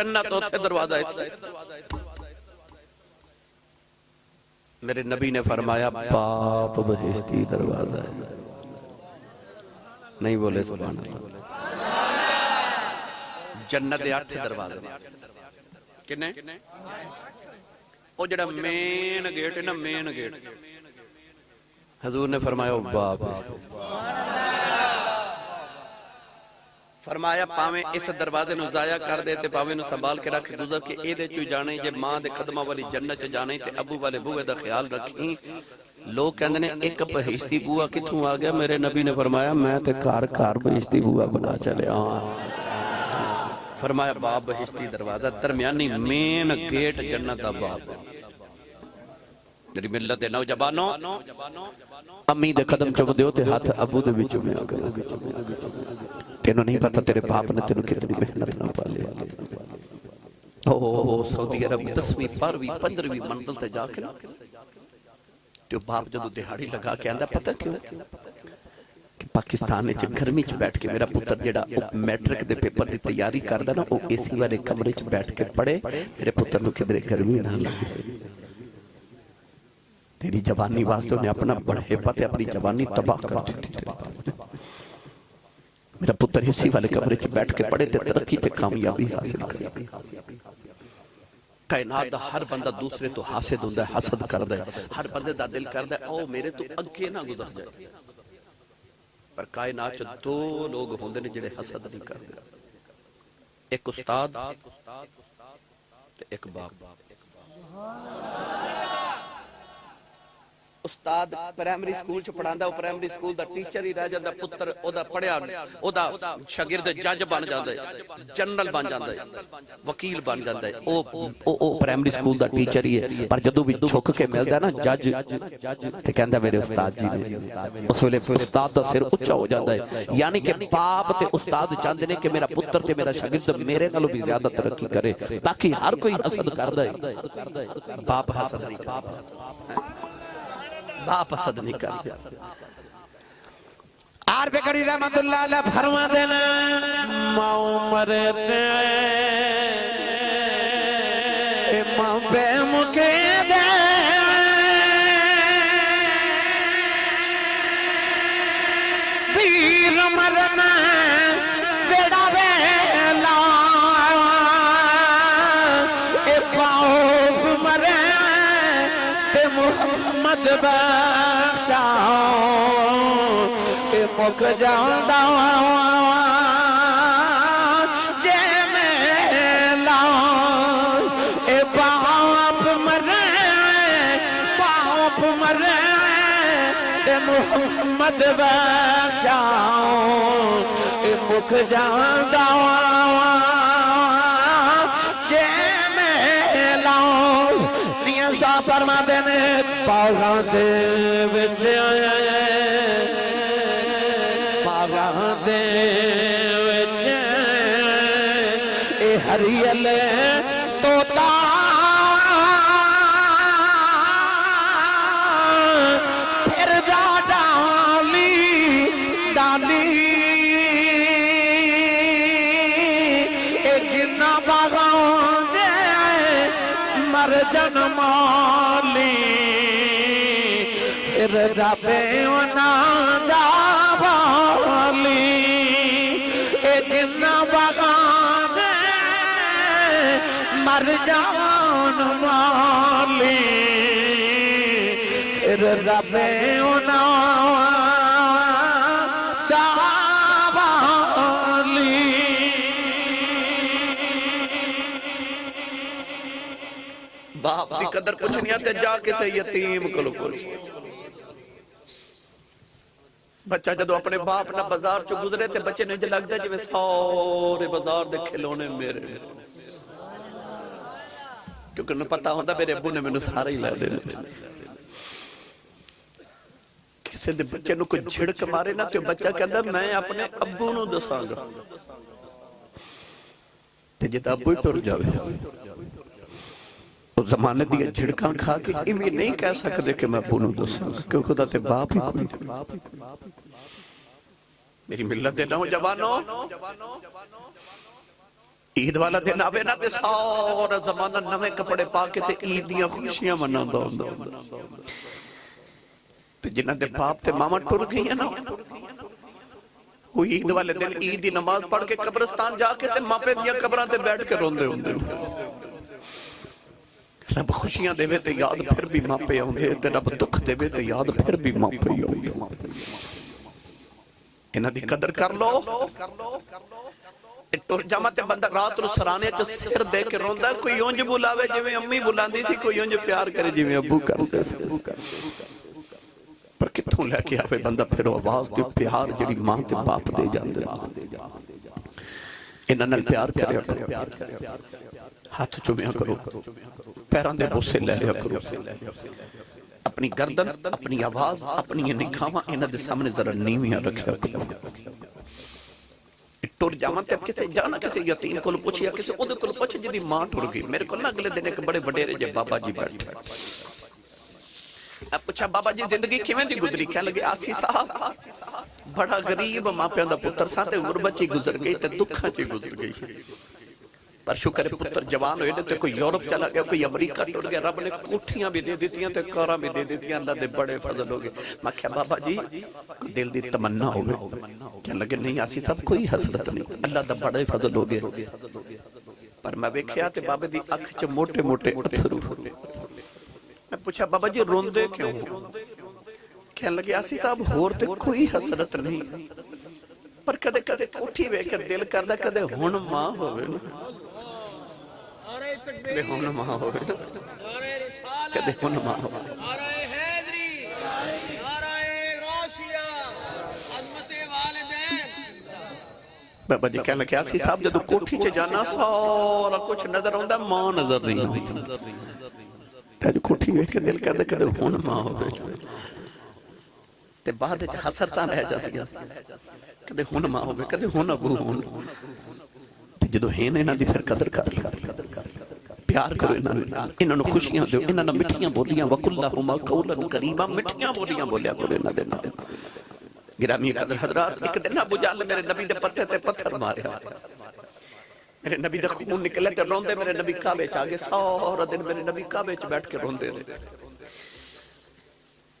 جنت ہوتے دروازہ ہے۔ میرے نبی نے فرمایا، باپ بہشتی دروازہ ہے۔ نہیں بولے، سبحان اللہ۔ جنت دے اٹھ دروازے۔ کنے؟ او جڑا مین گیٹ ہے نا مین گیٹ حضور نے فرمایا، او باپ فرمایا، پاویں اس دروازے نو ضائع کر دے تے پاویں نو سنبھال کے رکھ گزر کے اے دے چوں جانے، جے ماں دے قدماں والی جنت چ جانے تے ابو والے بوئے دا خیال رکھیں۔ لوگ کہندے نے، ایک بہشتی بوا کتھوں آ گیا؟ میرے نبی نے فرمایا، میں تے کار کار بہشتی بوا بنا چلے ہاں۔ فرمایا باب بہشتی دروازہ، درمیانی مین گیٹ جنت دا باب میری ملت دے نوجوانوں، امی دے قدم چوم دیو تے ہاتھ ابو دے وچ میں آ گیا تینوں نہیں پتا تیرے باپ نے تینوں کتنی محنت نہ پالے اوہ سعودی عرب دسویں بارویں پندرویں منزل تے جا کے تو باپ جدو دہاڑی لگا کے آندہ پتہ کیوں کہ پاکستان نے گرمی چ بیٹھ کے میرا پتر جڑا میٹرک دے پیپر دی تیاری کردا نا او اے سی والے کمرے چ بیٹھ کے پڑھے میرے پتر نو کدھر گرمی نہ لگے تیری جوانی واسطے نے اپنا بڑھے پتے اپنی جوانی تباہ کر دیتی تیری میرا پتر اسی والے کمرے چ بیٹھ کے پڑھے تے ترقی تے کامیابی حاصل کر کائنات دا ہر بندہ دوسرے تو حاسد ہوندا ہے حسد کردا ہے ہر بندے دا دل کردا ہے او میرے تو اگے نہ گزر جائے پر کائنات چ دو لوگ ہوندے نے جڑے حسد نہیں کردے ایک استاد تے ایک باپ استاد پرائمری سکول چ پڑھاندا او پرائمری سکول دا ٹیچر ہی رہ جاندا پتر او دا پڑھیا او دا شاگرد جج بن جاندا ہے جنرل بن جاندا ہے وکیل بن جاندا ہے او او او پرائمری سکول دا ٹیچر ہی ہے پر جدوں بھی جھک کے ملدا ہے نا جج تے کہندا میرے استاد جی نے اس ویلے استاد دا سر اونچا ہو جاندا ہے یعنی کہ باپ تے استاد چاہندے نے کہ میرا پتر تے میرا شاگرد میرے نالوں بھی زیادہ ترقی کرے تاکہ ہر کوئی حسد کردا ہے باپ حسد نہیں کردا باپ حسد نہیں کردا آر پہ کڑی رحمت اللہ علیہ فرما دینا ماں مرتے ماں پہ مکے دے۔ دیر مرنا بیڑا ویلا۔ اے پاؤ مڌشا اے دوا جان پاور محمد بخشا مڌو شو هي دوا جي ۾ لائو ڏينهن سا پر پاگاں دے وچ آیا پاگاں دے وچ اے ہریل توتا پھر جا ڈالی ڈالی اے جنہ باغاں دے مر جنمالی پھر ربے انہاں دا والی، اے جنہ باغاں دے مر جان مالی پھر ربے انہاں دا والی۔ باپ دی قدر کچھ نہیں آتے جا کسے یتیم کلو کلو بچہ جدو اپنے باپ نہ بازار چو گزرے تے بچے نے جو لگ جو سارے بازار دے کھلونے میرے کیونکہ انہوں پتا ہوندہ میرے ابو نے میں سارے ہی لے دے کسی دے بچے نو کوئی جھڑک مارے نا تو بچہ کہندہ میں اپنے ابو نو دساں گا۔ تے جتا ابو ہی ٹر جاوے جھڑکاں کھا کے امی نہیں کہہ سکتے کہ میں پونوں دساں، کیوں خدا تے باپ ہی کوئی میری ملت دے نوجوانوں، عید والا دن آوے نا تے سارا زمانہ نویں کپڑے پا کے تے عید دیاں خوشیاں مناوندا ہوندا۔ تے جنہاں دے باپ تے ماما ٹر گئی ہیں نا وہ عید والے دن عید دی نماز پڑھ کے قبرستان جا کے تے ماپے دیاں قبراں تے بیٹھ کے روندے ہوندے رب خوشیاں دے تے یاد پھر بھی ماپے آؤندے تے رب دکھ دے تے یاد پھر بھی ماپے آؤندے انہاں دی قدر کر لو ٹر جاما تے بندہ رات نو سرانے چ سر دے کے روندا ہے، کوئی اونج بلاوے جویں امی بلاندی سی کوئی اونج پیار کرے جویں ابو کردے سی پر کتھوں لے کے آوے بندہ پھر وہ آواز دی پیار جڑی ماں تے باپ دے جاندے انہاں نال پیار کریا کرو ہاتھ چومیا کرو پیران دے بوسے لے لیا کرو اپنی گردن اپنی آواز اپنی نگاہاں انہاں دے سامنے ذرا نیویاں رکھیا کرو ٹر جاواں تے کسے جانا کسے یتیم کول پوچھیا کسے اودے کول پوچھ جدی ماں ٹر گئی میرے کول نا اگلے دن ایک بڑے وڈیرے جے بابا جی بیٹھے اب پوچھا بابا جی زندگی کیویں دی گزری کہنے لگے آسی صاحب بڑا غریب ماپیاں دا پتر سا تے غربت چ گزر گئی تے دکھاں چ گزر گئی پر شکر ہے پتر جوان ہوئے تے کوئی یورپ چلا گیا کوئی امریکہ ٹر گیا رب نے کوٹھیاں بھی دے دیتیاں تے کاراں بھی دے دیتیاں اللہ دے بڑے فضل ہو گئے میں کہا بابا جی کوئی دل دی تمنا ہوگی کہنے لگے نہیں آسی صاحب کوئی حسرت نہیں اللہ دا بڑے فضل ہو گئے پر میں ویکھیا تے بابے دی اکھ چ موٹے موٹے اتھرو میں پوچھا بابا جی روندے کیوں کہنے لگے آسی صاحب ہور تے کوئی حسرت نہیں پر کدے کدے کوٹھی ویکھ کے دل کردا کدے ہن ماں ہوے نا نعرہ کدے ہو نما ہوئے۔ کدے نما ہوئے۔ بابا جی کہنا کیا سی صاحب جدو کوٹھی چے جانا سارا کچھ نظر ہوندا ماں نظر نہیں ہوندی تے کوٹھی ویکھ کے دل کردا کدے ہو نما ہوئے۔ تے بعد وچ حسرتاں رہ جاندیاں۔ کدے ہو نما ہوئے کدے ہو نہ بو ہون جدو ہیں انہاں دی پھر قدر کر پیار کرو انہاں نوں انہاں نوں خوشیاں دیو، انہاں نوں مٹھیاں بولیاں وکلہما قولا کریما مٹھیاں بولیاں بولیا کرو انہاں دے گرامی قدر حضرات، ایک دن ابو جہل میرے نبی دے پتے تے پتھر ماریا میرے نبی دا خون نکلے تے روندے، میرے نبی کعبے چ آگے سارا دن میرے نبی کعبے چ بیٹھ کے روندے رہے۔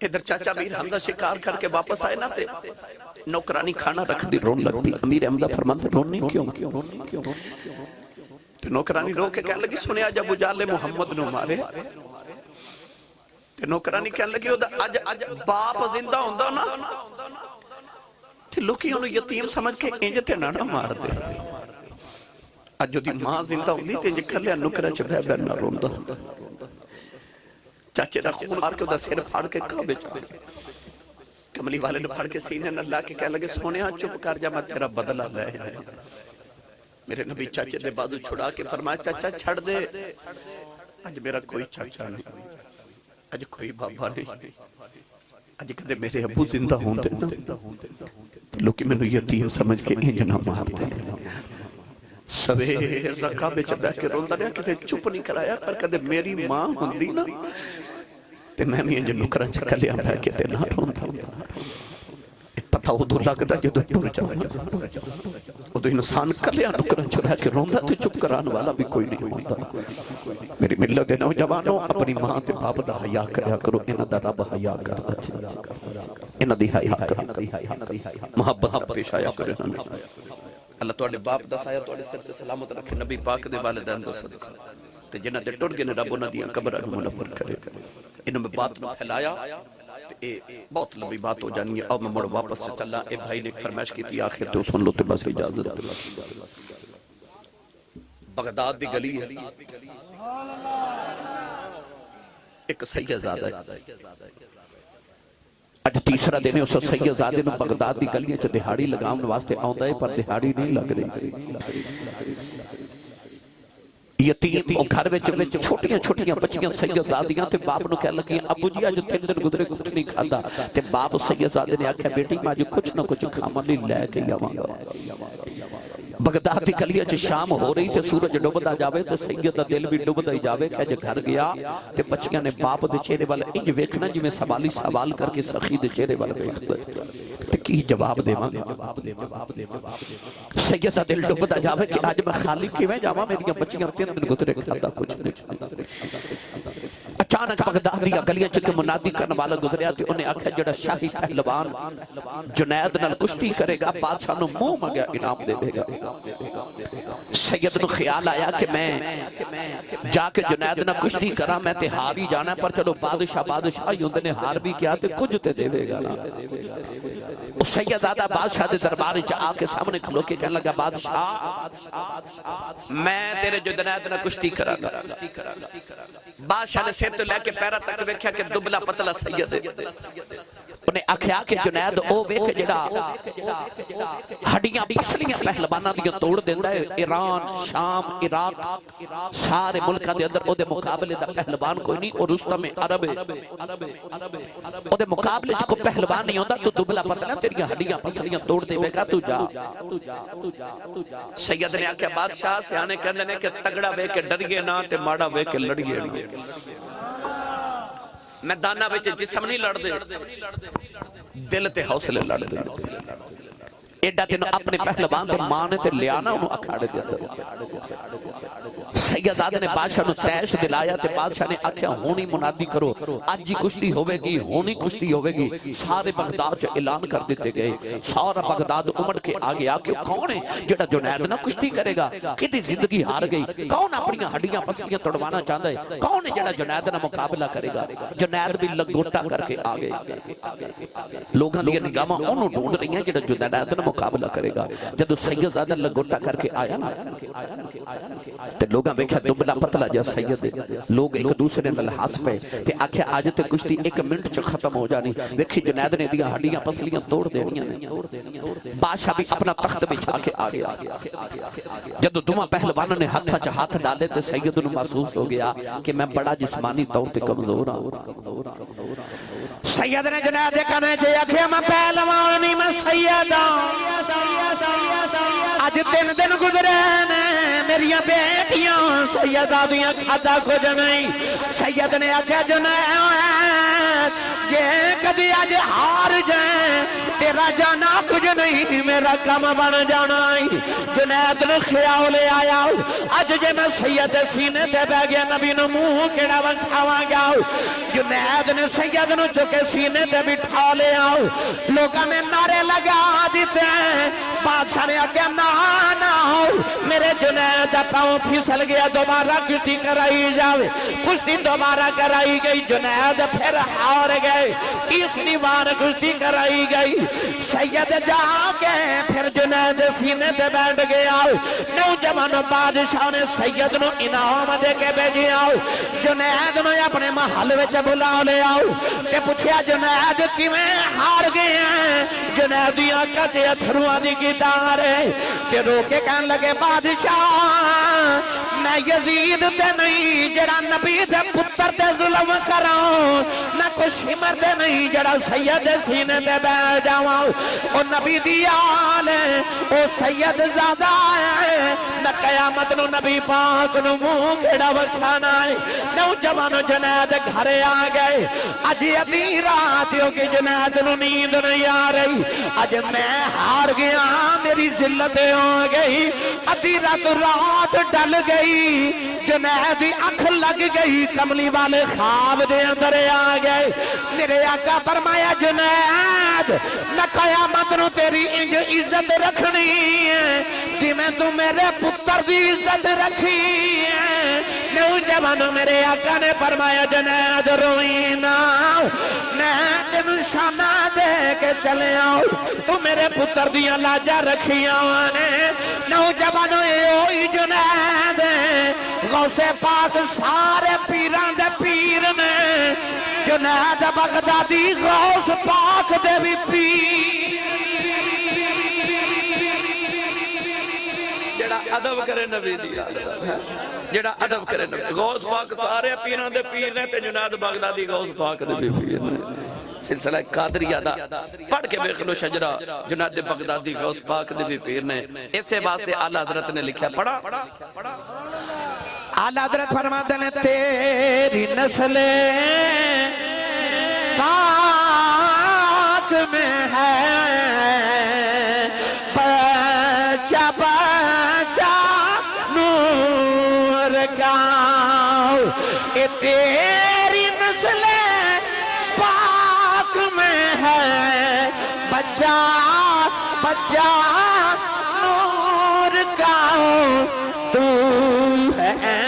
ادھر چاچا میر حمزہ شکار کر کے واپس آئے نا تے نوکرانی کھانا رکھ دی رون لگتی امیر حمزہ فرماتے رونی کیوں کیوں؟ تے نوکرانی رو کے کہنے لگی سنیا جب اجالے محمد نو مارے۔ تے نوکرانی کہنے لگی اج اج باپ زندہ ہوندا نا۔ تے لوکی انہوں یتیم سمجھ کے انج تے نہ نہ مار دے۔ اج جو دی ماں زندہ ہوندی تے انج کھلیا نکرا چ بہ بہ نہ روندا۔ چاچے دا خون مار کے دا سر پھاڑ کے کعبے چ۔ کملی والے نے پھاڑ کے سینے لا کے کہنے لگے سونیا چپ کر جا میں تیرا بدلہ لے آیا میرے نبی چاچے دے بازو چھڑا کے فرمایا چاچا چھڑ دے اج میرا کوئی چاچا نہیں اج کوئی بابا نہیں اج کدے میرے ابو زندہ ہوں دے نا لوکی میں نے یتیم سمجھ کے انج نہ مار دے سویر دا کعبے چ بیٹھ کے روندا رہیا کسے چپ نہیں کرایا پر کدے میری ماں ہوندی نا تے میں بھی انج نکراں چ کلیا بیٹھ کے تے نہ روندا پتہ ادو لگدا جدو ٹر جاواں ادو انسان کلیا نکراں چ بیٹھ کے روندا تے چپ کران والا بھی کوئی نہیں ہوندا۔ میری ملت دے نوجوانوں، اپنی ماں تے باپ دا حیا کریا کرو، انہاں دا رب حیا کردا انہاں دی حیا کرو۔ محبت پیش آیا کرو اللہ تواڈے باپ دا سایہ تواڈے سر تے سلامت رکھے، نبی پاک دے والدین دا صدقہ۔ تے جنہاں دے ٹر گئے نے، رب انہاں دیاں قبراں نوں منور کرے۔ انہاں میں بات نو پھیلایا۔ تے اے، بہت لمبی بات ہو جانی ہے۔ اور میں مڑ واپس سے چلا اے بھائی نے ایک فرمائش کی تھی، آخر تو سن لو تے بس اجازت۔ بغداد دی گلی ہے۔ ایک سید زادہ ہے۔ اج تیسرا دن ہے، اس سید زادے نو بغداد دی گلیاں چ دہاڑی لگاون واسطے آوندا ہے، پر دہاڑی نہیں لگ رہی۔ یتیم گھر وچ وچ چھوٹیاں چھوٹیاں بچیاں سیدزادیاں تے باپ نو کہن لگی ابو جی اج تین دن گزرے کچھ نہیں کھادا تے باپ سیدزادے نے آکھیا بیٹی میں اج کچھ نہ کچھ کھاواں نہیں لے کے آواں۔ بغداد دی گلیاں چ شام ہو رہی تے سورج ڈوبدا جاوے تے سید دا دل بھی ڈوبدا ہی جاوے کہ اج گھر گیا تے بچیاں نے باپ دے چہرے وال انج ویکھنا جویں سوالی سوال کر کے سخی دے چہرے وال ویکھدا کی جواب دیواں؟ سیدہ دل ڈبدا جاوے کہ اج میں خالی کیویں جاواں؟ میری بچیاں تین دن گزرے کھاندا کچھ اچانک بغداد دی گلیاں چ منادی کرن والا گزریا تے اونے آکھیا جڑا شاہی پہلوان جنید نال کشتی کرے گا بادشاہ نو منہ منگیا انعام دے دے گا۔ سید کو خیال آیا کہ میں جا کے جنید نہ کچھ نہیں کرا میں تے ہار ہی جانا ہے، پر چلو بادشاہ بادشاہ یوں نے ہار بھی کیا تے کچھ تے دے گا نا۔ سید آدھا بادشاہ دے دربار جا آپ کے سامنے کھلو کے کہنے لگا، بادشاہ، میں تیرے جنید نہ کچھ نہیں کرا گا۔ بادشاہ نے سیر تو لے کے پیرا تک ویکھیا کہ دبلا پتلا سید ہے۔ انہیں اکھیا کہ جنید، او ویکھ جڑا ہڈیاں پسلیاں پہلوانا دیاں توڑ دیندا ہے۔ ایران، شام، عراق، سارے ملکہ دے اندر او دے مقابلے دا پہلوان کوئی نہیں۔ اور رشتہ میں عرب ہے۔ او دے مقابلے جو کوئی پہلوان نہیں ہوندا، تو دبلا پتلا تیری ہڈیاں پسلیاں توڑ دے ویکھا، تو جا۔ سید نے آکھیا، بادشاہ، سیانے کہندے نے کہ تگڑا ویکھ کے ڈر گئے نہ تے مارا ویکھ کے لڑ گئے ਮੈਦਾਨਾਂ ਵਿੱਚ ਜਿਸਮ ਨਹੀਂ ਲੜਦੇ। ਦਿਲ ਤੇ ਹੌਸਲੇ ਲੜਦੇ। ਐਡਾ ਤੈਨੂੰ ਆਪਣੇ ਪਹਿਲਵਾਨ ਦੇ ਮਾਂ ਨੇ ਤੇ ਲਿਆ ਨਾ ਉਹਨੂੰ ਅਖਾੜੇ ਦੇ کہ آزاد نے بادشاہ نو تیش دلایا تے بادشاہ نے آکھیا، ہونی منادی کرو۔ آج ہی کشتی ہوئے گی ہونی کشتی ہوئے گی سارے بغداد جو اعلان کر دیتے گئے۔ سارا بغداد عمر کے آگے آ کون ہے جڑا جنید نہ کشتی کرے گا؟ کدی زندگی ہار گئی؟ کون اپنی ہڈیاں پسلیاں تڑوانا چاندہ ہے؟ کون ہے جڑا جنید نہ مقابلہ کرے گا؟ جنید بھی لگوٹا کر کے آگے۔ لوگ ہاں لیے نگامہ انہوں ڈونڈ رہی ہیں جڑا جنید نہ مقابلہ کرے گا۔ جدوں سید زادہ لگوٹا کر کے آیا نا، تے لوگاں ویکھیا پوچھا تو بنا پتلا جا، سید لوگ ایک دوسرے نل حاس پہ تے آکھے، آج تے کشتی ایک منٹ چا ختم ہو جانی۔ ویکھی جنید نے دیا ہڈیاں پسلیاں توڑ دینیاں ہیں بادشاہ بھی اپنا تخت بچھا کے آ جدو دمہ دوما نے ہتھاں چا ہاتھ ڈالے تے سید انہوں محسوس ہو گیا کہ میں بڑا جسمانی طور تے کمزور ہوں سید نے جنید کہنے جے اکھے میں پہلوان نہیں میں سید ہاں۔ اج دن دن گزرے نے میری بیٹیاں سیدہ دیاں کھادا کھو جنائی۔ سید نے آکھیا جنائی جے کدی ہار جائیں تیرا جانا کچھ نہیں میرا کم بن جانا جنید نے خیال لے آیا اج جے میں سید سینے تے بہ گیا نبی نو منہ کیڑا وکھاواں گیا جنید نے سید نو چکے سینے تے بٹھا لے آؤ لوکاں نے نعرے لگا دیتے ہیں بادشاہ نے آکھیا نہ نہ میرے جنید دا پاؤں پھسل گیا دوبارہ کشتی کرائی جاوے کشتی دوبارہ کرائی گئی جنید پھر ہار گئے تیسری بار بار کشتی کرائی گئی۔ سید جا کے پھر جنید سینے دے بیٹھ گیا نوجوان بادشاہ نے سید نو انعام دے کے بیجی آؤ۔ جنید نو اپنے محل وچے بھلا لے، آؤ۔ کہ پوچھیا، جنید کی میں ہار گئے ہیں؟ جنیدیاں کا چیئے تے کی دارے کہ روکے کہن لگے، بادشاہ، میں یزید تے نہیں، جڑا نبی دے پتہ مرد ظلم کراؤں، نہ کچھ ہی مرد نہیں، جڑا سید سینے دے بے جاؤں او نبی دیا آلے او سید زادہ ہے، نہ قیامت نو نبی پاک نو منہ کھڑا وکھانا ہے۔ نوجوانو جنید گھرے آگئے گئے۔ اج ادھی رات ہو کہ جنید نو نیند نہیں آ رہی۔ اج میں ہار گیا، میری ذلتیں ہو گئی۔ ادھی رات رات ڈل گئی۔ جنید اکھ لگ گئی، کملی والے خواب دے اندر آگئے میرے آقا فرمایا، جنید، نہ قیامت نو تیری انج عزت رکھنی ہے۔ جی میں تو میرے پتر پتر بھی عزت رکھی ہے نوجوانوں میرے آقا نے فرمایا، جنید روئینا میں تین شانہ دے کے چلے آؤ۔ تو میرے پتر دیاں لاجہ رکھی آؤں نے نوجوانوں اوئی جنید غوث پاک سارے پیران دے پیر نے۔ جنید بغدادی غوث پاک دے بھی پیر عدب کرے نبی دی. جیڑا عدب کرے نبی. غوث پاک سارے پیران دے پیرنے تے جناد بغدادی غوث پاک دے بھی پیرنے سلسلہ قادریہ دا. پڑھ کے بیخلو شجرہ جناد بغدادی غوث پاک دے بھی پیرنے اسے واسطے آلہ حضرت نے لکھا پڑھا. آلہ حضرت فرما دلے تیری نسلے پاک میں ہے اے تیری نسل پاک میں ہے۔ بچہ بچہ نور کا تو ہے۔